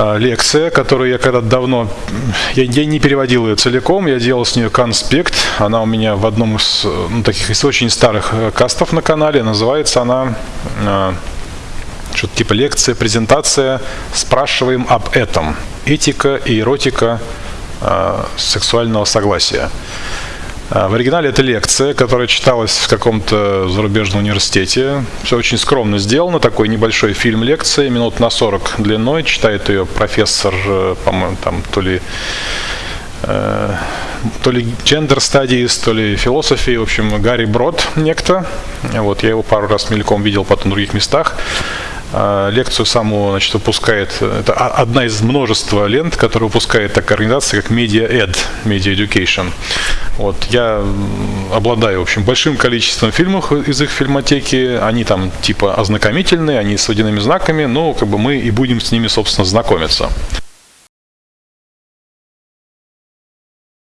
а, лекция, которую я когда-то давно, я, я не переводил ее целиком, я делал с нее конспект. Она у меня в одном из ну, таких из очень старых э, кастов на канале. Называется она э, что-то типа лекция, презентация. Спрашиваем об этом. Этика и эротика э, сексуального согласия. А, в оригинале это лекция, которая читалась в каком-то зарубежном университете. Все очень скромно сделано, такой небольшой фильм лекции, минут на 40 длиной. Читает ее профессор, э, по-моему, там то ли э, то ли gender studies, то ли философии, в общем, Гарри Брод некто. Вот, я его пару раз мельком видел потом в других местах. А, лекцию саму значит, выпускает, это одна из множества лент, которые выпускает такая организация, как Media Ed, Media Education. Вот, я обладаю, в общем, большим количеством фильмов из их фильмотеки, они там типа ознакомительные, они с водяными знаками, но как бы мы и будем с ними, собственно, знакомиться.